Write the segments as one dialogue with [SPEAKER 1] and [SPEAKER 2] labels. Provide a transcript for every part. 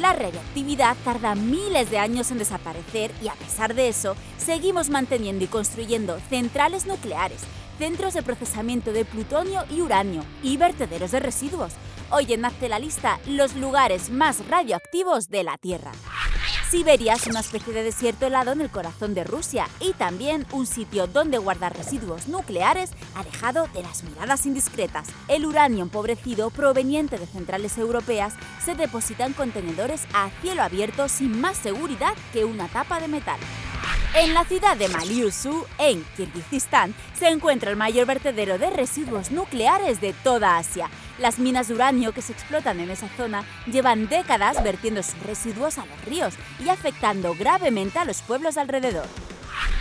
[SPEAKER 1] La radioactividad tarda miles de años en desaparecer y a pesar de eso, seguimos manteniendo y construyendo centrales nucleares, centros de procesamiento de plutonio y uranio y vertederos de residuos. Hoy en Hazte la Lista, los lugares más radioactivos de la Tierra. Siberia es una especie de desierto helado en el corazón de Rusia y también un sitio donde guardar residuos nucleares alejado de las miradas indiscretas. El uranio empobrecido proveniente de centrales europeas se deposita en contenedores a cielo abierto sin más seguridad que una tapa de metal. En la ciudad de Maliusu, en Kirguistán, se encuentra el mayor vertedero de residuos nucleares de toda Asia. Las minas de uranio que se explotan en esa zona llevan décadas vertiendo sus residuos a los ríos y afectando gravemente a los pueblos alrededor.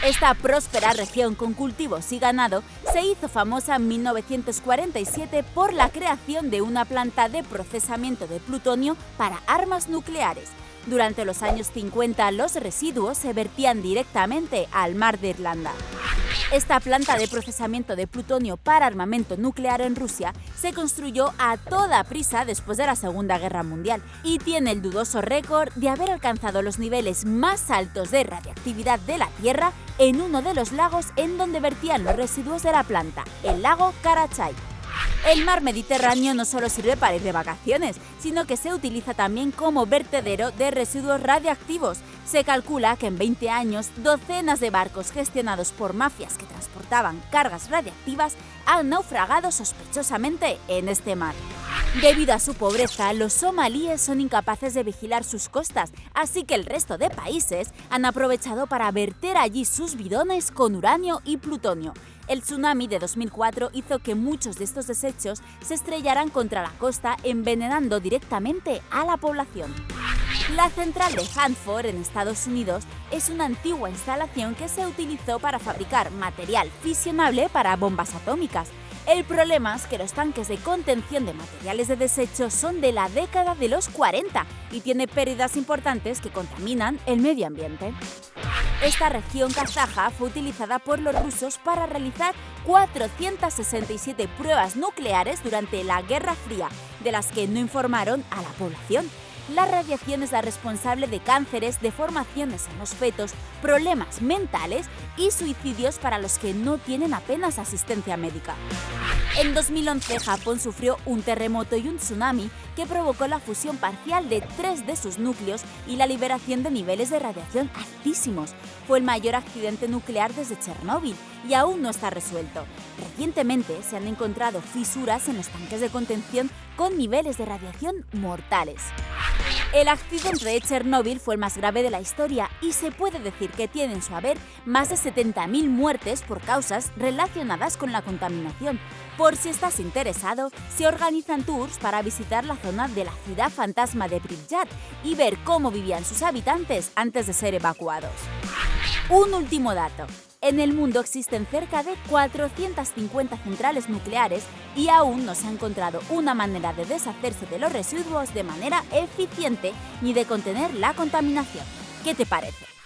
[SPEAKER 1] Esta próspera región con cultivos y ganado se hizo famosa en 1947 por la creación de una planta de procesamiento de plutonio para armas nucleares. Durante los años 50 los residuos se vertían directamente al mar de Irlanda. Esta planta de procesamiento de plutonio para armamento nuclear en Rusia se construyó a toda prisa después de la Segunda Guerra Mundial y tiene el dudoso récord de haber alcanzado los niveles más altos de radiactividad de la Tierra en uno de los lagos en donde vertían los residuos de la planta, el lago Karachay. El mar Mediterráneo no solo sirve para ir de vacaciones, sino que se utiliza también como vertedero de residuos radiactivos. Se calcula que en 20 años, docenas de barcos gestionados por mafias que transportaban cargas radiactivas han naufragado sospechosamente en este mar. Debido a su pobreza, los somalíes son incapaces de vigilar sus costas, así que el resto de países han aprovechado para verter allí sus bidones con uranio y plutonio. El tsunami de 2004 hizo que muchos de estos desechos se estrellaran contra la costa, envenenando directamente a la población. La central de Hanford, en Estados Unidos, es una antigua instalación que se utilizó para fabricar material fisionable para bombas atómicas. El problema es que los tanques de contención de materiales de desecho son de la década de los 40 y tiene pérdidas importantes que contaminan el medio ambiente. Esta región kazaja fue utilizada por los rusos para realizar 467 pruebas nucleares durante la Guerra Fría, de las que no informaron a la población. La radiación es la responsable de cánceres, deformaciones en los fetos, problemas mentales y suicidios para los que no tienen apenas asistencia médica. En 2011, Japón sufrió un terremoto y un tsunami que provocó la fusión parcial de tres de sus núcleos y la liberación de niveles de radiación altísimos. Fue el mayor accidente nuclear desde Chernóbil y aún no está resuelto. Recientemente se han encontrado fisuras en los tanques de contención con niveles de radiación mortales. El accidente de Chernóbil fue el más grave de la historia y se puede decir que tiene en su haber más de 70.000 muertes por causas relacionadas con la contaminación. Por si estás interesado, se organizan tours para visitar la zona de la ciudad fantasma de Pripyat y ver cómo vivían sus habitantes antes de ser evacuados. Un último dato. En el mundo existen cerca de 450 centrales nucleares y aún no se ha encontrado una manera de deshacerse de los residuos de manera eficiente ni de contener la contaminación. ¿Qué te parece?